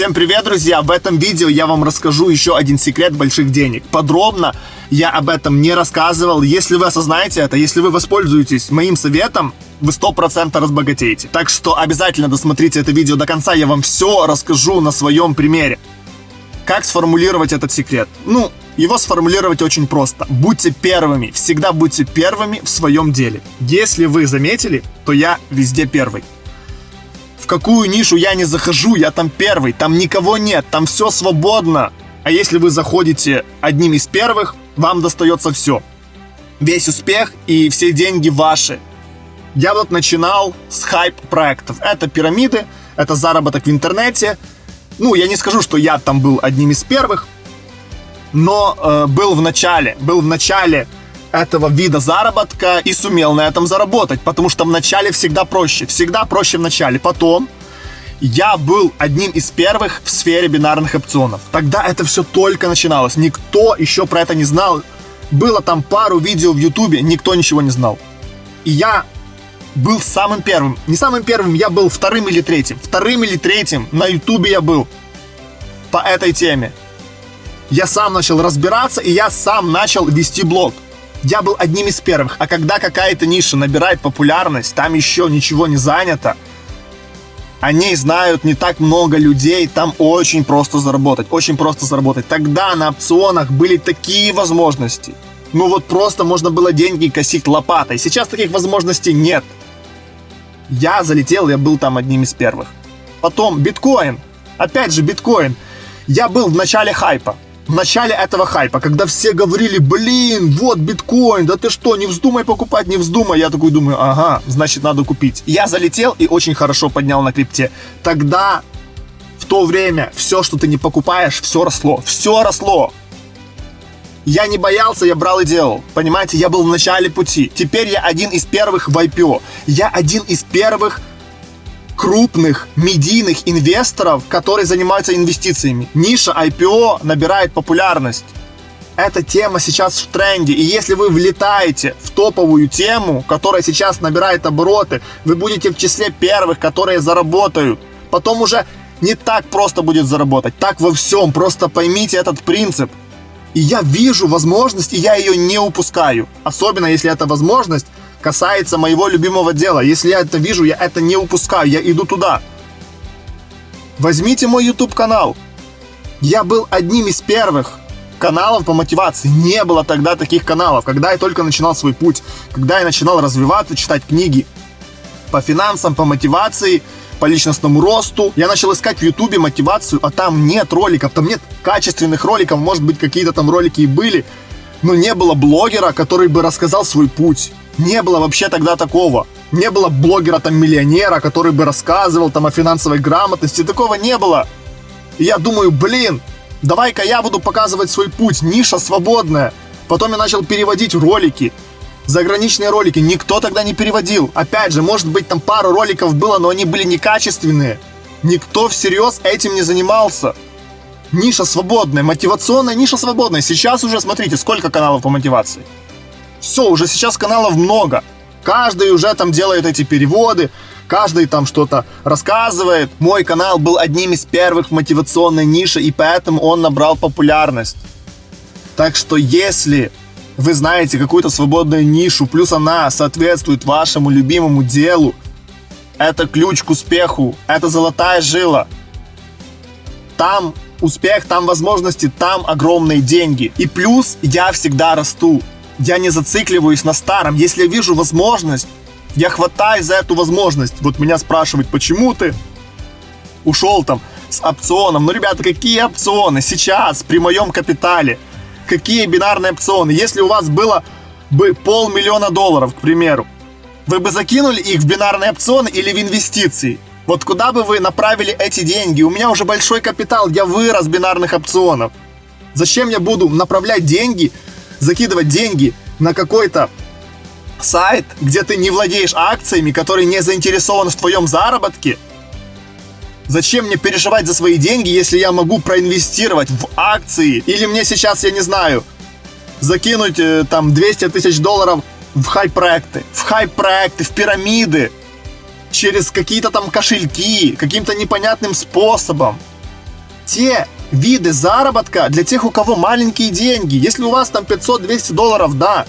Всем привет, друзья! В этом видео я вам расскажу еще один секрет больших денег. Подробно я об этом не рассказывал. Если вы осознаете это, если вы воспользуетесь моим советом, вы 100% разбогатеете. Так что обязательно досмотрите это видео до конца, я вам все расскажу на своем примере. Как сформулировать этот секрет? Ну, его сформулировать очень просто. Будьте первыми, всегда будьте первыми в своем деле. Если вы заметили, то я везде первый какую нишу я не захожу, я там первый, там никого нет, там все свободно. А если вы заходите одним из первых, вам достается все. Весь успех и все деньги ваши. Я вот начинал с хайп-проектов. Это пирамиды, это заработок в интернете. Ну, я не скажу, что я там был одним из первых, но э, был в начале, был в начале этого вида заработка и сумел на этом заработать, потому что в начале всегда проще, всегда проще в начале. Потом я был одним из первых в сфере бинарных опционов. Тогда это все только начиналось, никто еще про это не знал. Было там пару видео в ютубе, никто ничего не знал. И я был самым первым. Не самым первым, я был вторым или третьим. Вторым или третьим на ютубе я был по этой теме. Я сам начал разбираться, и я сам начал вести блог я был одним из первых. А когда какая-то ниша набирает популярность, там еще ничего не занято, о ней знают не так много людей, там очень просто заработать, очень просто заработать. Тогда на опционах были такие возможности. Ну вот просто можно было деньги косить лопатой. Сейчас таких возможностей нет. Я залетел, я был там одним из первых. Потом биткоин. Опять же биткоин. Я был в начале хайпа в начале этого хайпа, когда все говорили, блин, вот биткоин, да ты что, не вздумай покупать, не вздумай. Я такой думаю, ага, значит надо купить. Я залетел и очень хорошо поднял на крипте. Тогда, в то время, все, что ты не покупаешь, все росло, все росло. Я не боялся, я брал и делал. Понимаете, я был в начале пути. Теперь я один из первых в IPO. Я один из первых крупных медийных инвесторов, которые занимаются инвестициями. Ниша IPO набирает популярность. Эта тема сейчас в тренде, и если вы влетаете в топовую тему, которая сейчас набирает обороты, вы будете в числе первых, которые заработают. Потом уже не так просто будет заработать, так во всем, просто поймите этот принцип. И я вижу возможность, и я ее не упускаю. Особенно, если эта возможность касается моего любимого дела. Если я это вижу, я это не упускаю, я иду туда. Возьмите мой YouTube канал. Я был одним из первых каналов по мотивации. Не было тогда таких каналов, когда я только начинал свой путь, когда я начинал развиваться, читать книги по финансам, по мотивации, по личностному росту. Я начал искать в Ютубе мотивацию, а там нет роликов, там нет качественных роликов, может быть какие-то там ролики и были, но не было блогера, который бы рассказал свой путь. Не было вообще тогда такого. Не было блогера там миллионера, который бы рассказывал там о финансовой грамотности. Такого не было. И я думаю, блин, давай-ка я буду показывать свой путь. Ниша свободная. Потом я начал переводить ролики. Заграничные ролики никто тогда не переводил. Опять же, может быть там пару роликов было, но они были некачественные. Никто всерьез этим не занимался. Ниша свободная, мотивационная ниша свободная. Сейчас уже смотрите, сколько каналов по мотивации. Все, уже сейчас каналов много. Каждый уже там делает эти переводы, каждый там что-то рассказывает. Мой канал был одним из первых в мотивационной нише, и поэтому он набрал популярность. Так что если вы знаете какую-то свободную нишу, плюс она соответствует вашему любимому делу, это ключ к успеху, это золотая жила. Там успех, там возможности, там огромные деньги. И плюс я всегда расту я не зацикливаюсь на старом. Если я вижу возможность, я хватаюсь за эту возможность. Вот меня спрашивают, почему ты ушел там с опционом. Ну, ребята, какие опционы сейчас при моем капитале? Какие бинарные опционы? Если у вас было бы полмиллиона долларов, к примеру, вы бы закинули их в бинарные опционы или в инвестиции? Вот куда бы вы направили эти деньги? У меня уже большой капитал, я вырос бинарных опционов. Зачем я буду направлять деньги закидывать деньги на какой-то сайт, где ты не владеешь акциями, который не заинтересован в твоем заработке, Зачем мне переживать за свои деньги, если я могу проинвестировать в акции? Или мне сейчас, я не знаю, закинуть э, там 200 тысяч долларов в хай-проекты, в хай-проекты, в пирамиды, через какие-то там кошельки, каким-то непонятным способом. те виды заработка для тех, у кого маленькие деньги. Если у вас там 500-200 долларов, да,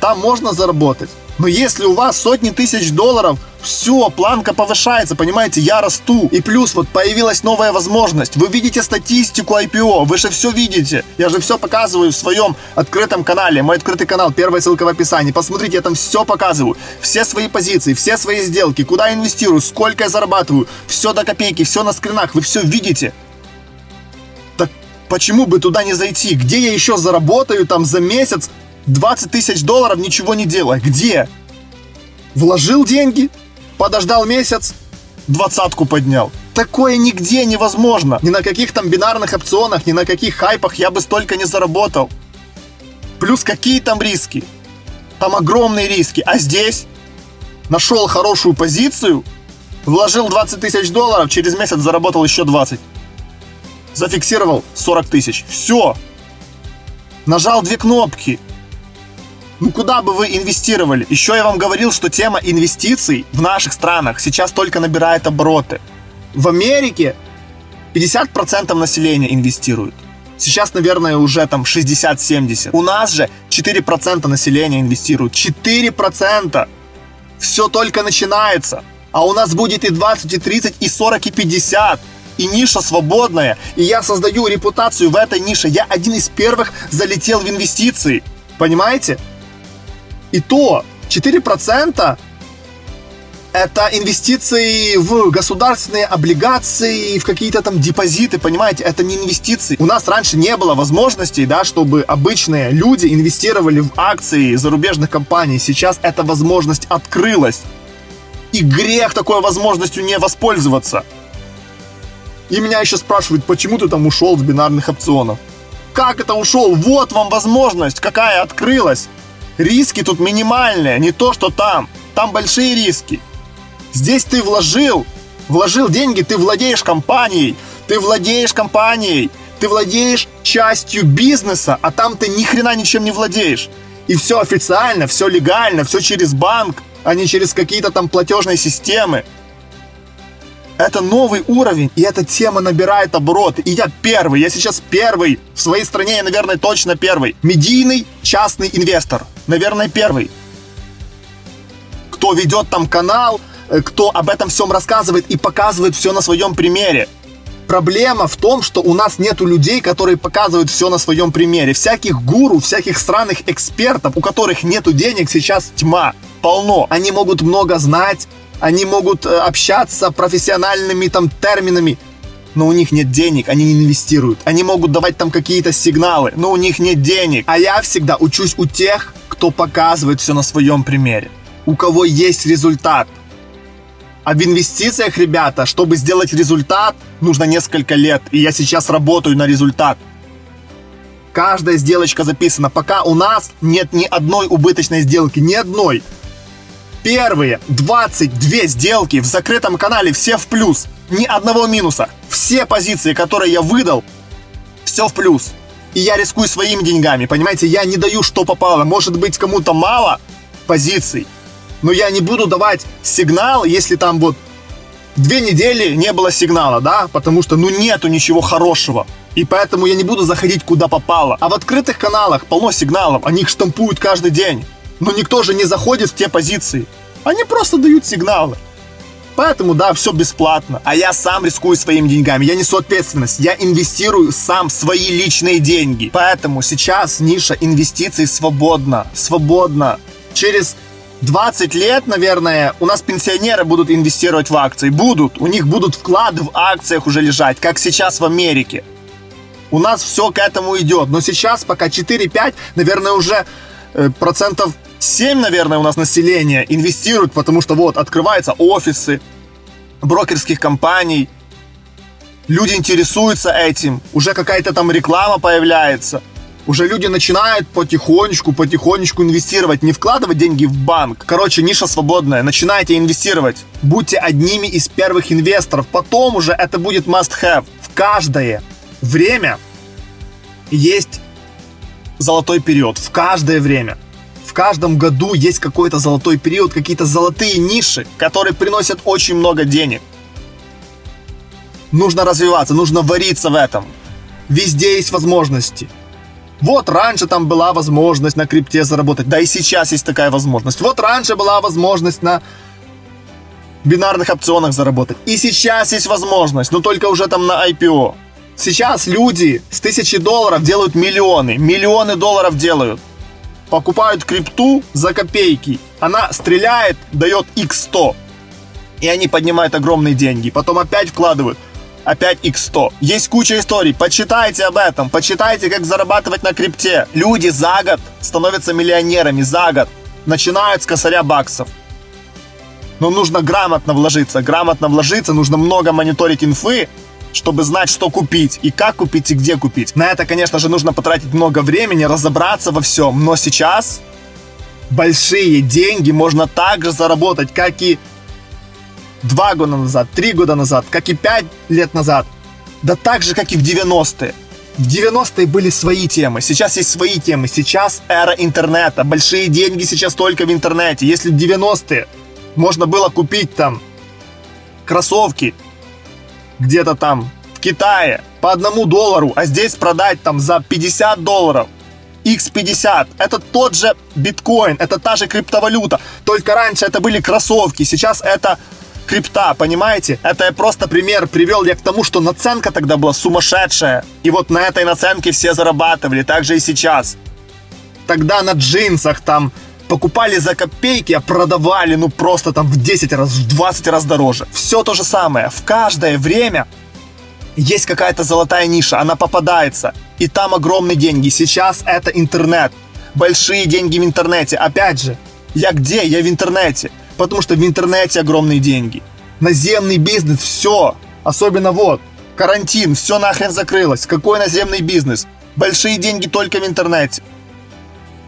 там можно заработать. Но если у вас сотни тысяч долларов, все, планка повышается, понимаете, я расту. И плюс вот появилась новая возможность. Вы видите статистику IPO, вы же все видите. Я же все показываю в своем открытом канале. Мой открытый канал, первая ссылка в описании. Посмотрите, я там все показываю. Все свои позиции, все свои сделки, куда инвестирую, сколько я зарабатываю. Все до копейки, все на скринах, вы все видите. Так почему бы туда не зайти? Где я еще заработаю там за месяц 20 тысяч долларов, ничего не делая? Где? Вложил деньги, подождал месяц, двадцатку поднял. Такое нигде невозможно. Ни на каких там бинарных опционах, ни на каких хайпах я бы столько не заработал. Плюс какие там риски? Там огромные риски. А здесь нашел хорошую позицию, вложил 20 тысяч долларов, через месяц заработал еще 20. Зафиксировал 40 тысяч. Все. Нажал две кнопки. Ну куда бы вы инвестировали? Еще я вам говорил, что тема инвестиций в наших странах сейчас только набирает обороты. В Америке 50% населения инвестируют. Сейчас, наверное, уже там 60-70. У нас же 4% населения инвестируют. 4%! Все только начинается. А у нас будет и 20, и 30, и 40, и 50. И ниша свободная. И я создаю репутацию в этой нише. Я один из первых залетел в инвестиции. Понимаете? И то 4% это инвестиции в государственные облигации, в какие-то там депозиты, понимаете, это не инвестиции. У нас раньше не было возможностей, да, чтобы обычные люди инвестировали в акции зарубежных компаний. Сейчас эта возможность открылась. И грех такой возможностью не воспользоваться. И меня еще спрашивают, почему ты там ушел с бинарных опционов? Как это ушел? Вот вам возможность, какая открылась. Риски тут минимальные, не то, что там. Там большие риски. Здесь ты вложил, вложил деньги, ты владеешь компанией, ты владеешь компанией, ты владеешь частью бизнеса, а там ты ни хрена ничем не владеешь. И все официально, все легально, все через банк, а не через какие-то там платежные системы. Это новый уровень, и эта тема набирает обороты. И я первый, я сейчас первый. В своей стране я, наверное, точно первый. Медийный частный инвестор. Наверное, первый. Кто ведет там канал, э, кто об этом всем рассказывает и показывает все на своем примере. Проблема в том, что у нас нету людей, которые показывают все на своем примере. Всяких гуру, всяких странных экспертов, у которых нету денег, сейчас тьма. Полно. Они могут много знать, они могут э, общаться профессиональными там терминами, но у них нет денег, они не инвестируют. Они могут давать там какие-то сигналы, но у них нет денег. А я всегда учусь у тех, кто показывает все на своем примере. У кого есть результат. А в инвестициях, ребята, чтобы сделать результат, нужно несколько лет. И я сейчас работаю на результат. Каждая сделочка записана. Пока у нас нет ни одной убыточной сделки, ни одной. Первые 22 сделки в закрытом канале все в плюс. Ни одного минуса. Все позиции, которые я выдал, все в плюс. И я рискую своими деньгами, понимаете? Я не даю, что попало. Может быть, кому-то мало позиций. Но я не буду давать сигнал, если там вот две недели не было сигнала, да? Потому что, ну, нету ничего хорошего. И поэтому я не буду заходить куда попало. А в открытых каналах полно сигналов, они их штампуют каждый день. Но никто же не заходит в те позиции. Они просто дают сигналы. Поэтому, да, все бесплатно. А я сам рискую своими деньгами. Я несу ответственность. Я инвестирую сам свои личные деньги. Поэтому сейчас ниша инвестиций свободна. Свободна. Через 20 лет, наверное, у нас пенсионеры будут инвестировать в акции. Будут. У них будут вклады в акциях уже лежать, как сейчас в Америке. У нас все к этому идет. Но сейчас пока 4-5, наверное, уже э, процентов 7, наверное, у нас населения инвестируют, потому что вот открываются офисы брокерских компаний, люди интересуются этим, уже какая-то там реклама появляется, уже люди начинают потихонечку, потихонечку инвестировать, не вкладывать деньги в банк. Короче, ниша свободная, начинайте инвестировать. Будьте одними из первых инвесторов, потом уже это будет must-have. В каждое время есть золотой период, в каждое время в каждом году есть какой-то золотой период, какие-то золотые ниши, которые приносят очень много денег. Нужно развиваться, нужно вариться в этом. Везде есть возможности. Вот раньше там была возможность на крипте заработать, да и сейчас есть такая возможность. Вот раньше была возможность на бинарных опционах заработать. И сейчас есть возможность, но только уже там на IPO. Сейчас люди с тысячи долларов делают миллионы, миллионы долларов делают. Покупают крипту за копейки. Она стреляет, дает x100. И они поднимают огромные деньги. Потом опять вкладывают опять x100. Есть куча историй, почитайте об этом, почитайте, как зарабатывать на крипте. Люди за год становятся миллионерами, за год. Начинают с косаря баксов. Но нужно грамотно вложиться, грамотно вложиться, нужно много мониторить инфы, чтобы знать, что купить, и как купить, и где купить. На это, конечно же, нужно потратить много времени, разобраться во всем. Но сейчас большие деньги можно также заработать, как и два года назад, три года назад, как и пять лет назад. Да так же, как и в 90-е. В 90-е были свои темы, сейчас есть свои темы. Сейчас эра интернета, большие деньги сейчас только в интернете. Если в 90-е можно было купить там кроссовки где-то там в Китае по одному доллару, а здесь продать там за 50 долларов, X50, это тот же биткоин, это та же криптовалюта, только раньше это были кроссовки, сейчас это крипта, понимаете? Это я просто пример привел я к тому, что наценка тогда была сумасшедшая. И вот на этой наценке все зарабатывали, так же и сейчас. Тогда на джинсах там покупали за копейки, а продавали ну просто там в 10 раз, в 20 раз дороже. Все то же самое. В каждое время есть какая-то золотая ниша, она попадается. И там огромные деньги. Сейчас это интернет. Большие деньги в интернете. Опять же, я где? Я в интернете потому что в интернете огромные деньги. Наземный бизнес, все. Особенно вот, карантин, все нахрен закрылось. Какой наземный бизнес? Большие деньги только в интернете.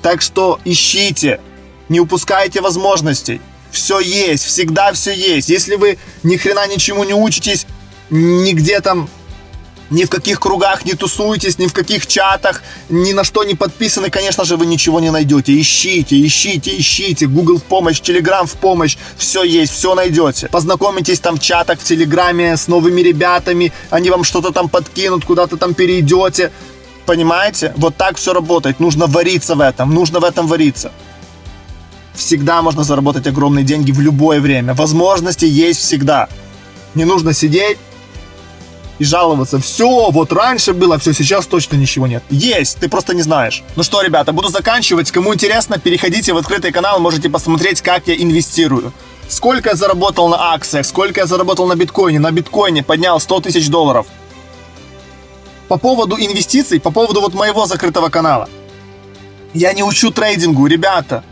Так что ищите, не упускайте возможностей. Все есть, всегда все есть. Если вы ни хрена ничему не учитесь, нигде там ни в каких кругах не тусуетесь, ни в каких чатах, ни на что не подписаны, конечно же, вы ничего не найдете. Ищите, ищите, ищите. Google в помощь, Telegram в помощь. Все есть, все найдете. Познакомитесь там в чатах, в Телеграме с новыми ребятами. Они вам что-то там подкинут, куда-то там перейдете. Понимаете? Вот так все работает. Нужно вариться в этом. Нужно в этом вариться. Всегда можно заработать огромные деньги в любое время. Возможности есть всегда. Не нужно сидеть и жаловаться. Все, вот раньше было, все, сейчас точно ничего нет. Есть, ты просто не знаешь. Ну что, ребята, буду заканчивать. Кому интересно, переходите в открытый канал, можете посмотреть, как я инвестирую. Сколько я заработал на акциях, сколько я заработал на биткоине. На биткоине поднял 100 тысяч долларов. По поводу инвестиций, по поводу вот моего закрытого канала. Я не учу трейдингу, ребята.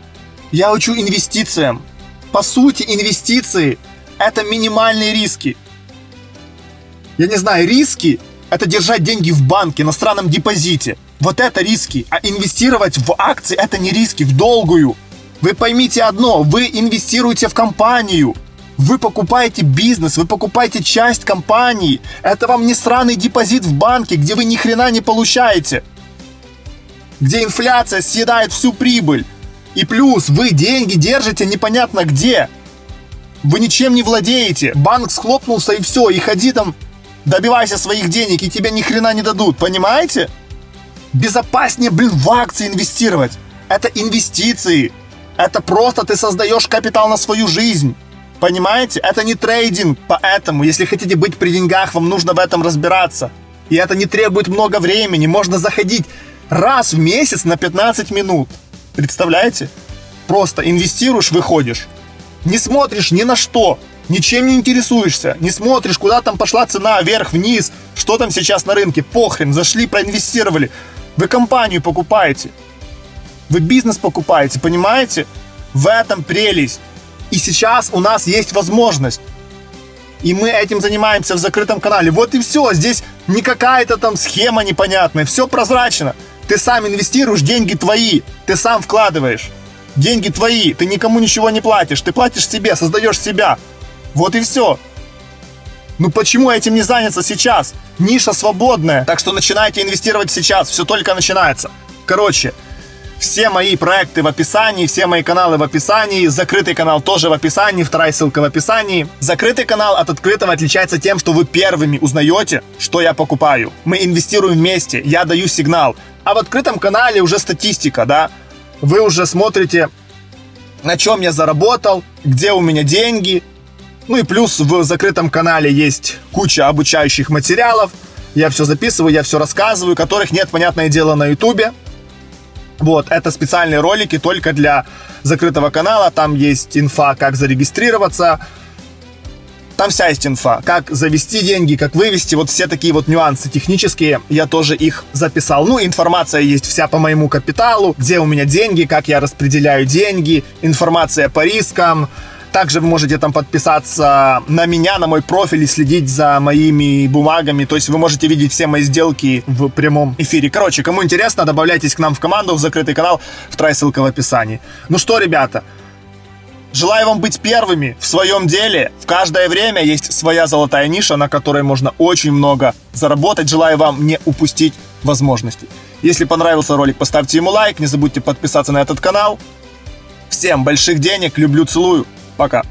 Я учу инвестициям. По сути, инвестиции – это минимальные риски я не знаю, риски – это держать деньги в банке, на странном депозите. Вот это риски. А инвестировать в акции – это не риски, в долгую. Вы поймите одно, вы инвестируете в компанию. Вы покупаете бизнес, вы покупаете часть компании. Это вам не сраный депозит в банке, где вы ни хрена не получаете. Где инфляция съедает всю прибыль. И плюс вы деньги держите непонятно где. Вы ничем не владеете. Банк схлопнулся и все. И ходи там добивайся своих денег, и тебе ни хрена не дадут, понимаете? Безопаснее, блин, в акции инвестировать. Это инвестиции. Это просто ты создаешь капитал на свою жизнь. Понимаете? Это не трейдинг. Поэтому, если хотите быть при деньгах, вам нужно в этом разбираться. И это не требует много времени. Можно заходить раз в месяц на 15 минут. Представляете? Просто инвестируешь, выходишь. Не смотришь ни на что ничем не интересуешься, не смотришь, куда там пошла цена, вверх, вниз, что там сейчас на рынке, похрен, зашли, проинвестировали. Вы компанию покупаете, вы бизнес покупаете, понимаете? В этом прелесть. И сейчас у нас есть возможность. И мы этим занимаемся в закрытом канале. Вот и все. Здесь не какая-то там схема непонятная. Все прозрачно. Ты сам инвестируешь, деньги твои. Ты сам вкладываешь. Деньги твои. Ты никому ничего не платишь. Ты платишь себе, создаешь себя. Вот и все. Ну почему этим не заняться сейчас? Ниша свободная. Так что начинайте инвестировать сейчас. Все только начинается. Короче, Все мои проекты в описании, все мои каналы в описании, закрытый канал тоже в описании, вторая ссылка в описании. Закрытый канал от открытого отличается тем, что вы первыми узнаете, что я покупаю. Мы инвестируем вместе, я даю сигнал. А в открытом канале уже статистика, да? Вы уже смотрите, на чем я заработал, где у меня деньги. Ну и плюс в закрытом канале есть куча обучающих материалов. Я все записываю, я все рассказываю, которых нет, понятное дело, на ютубе. Вот, это специальные ролики только для закрытого канала. Там есть инфа, как зарегистрироваться. Там вся есть инфа. Как завести деньги, как вывести. Вот все такие вот нюансы технические. Я тоже их записал. Ну, информация есть вся по моему капиталу. Где у меня деньги, как я распределяю деньги. Информация по рискам также вы можете там подписаться на меня, на мой профиль и следить за моими бумагами. То есть вы можете видеть все мои сделки в прямом эфире. Короче, кому интересно, добавляйтесь к нам в команду, в закрытый канал. Вторая ссылка в описании. Ну что, ребята, Желаю вам быть первыми в своем деле. В каждое время есть своя золотая ниша, на которой можно очень много заработать. Желаю вам не упустить возможности. Если понравился ролик, поставьте ему лайк. Не забудьте подписаться на этот канал. Всем больших денег. Люблю, целую. Пока.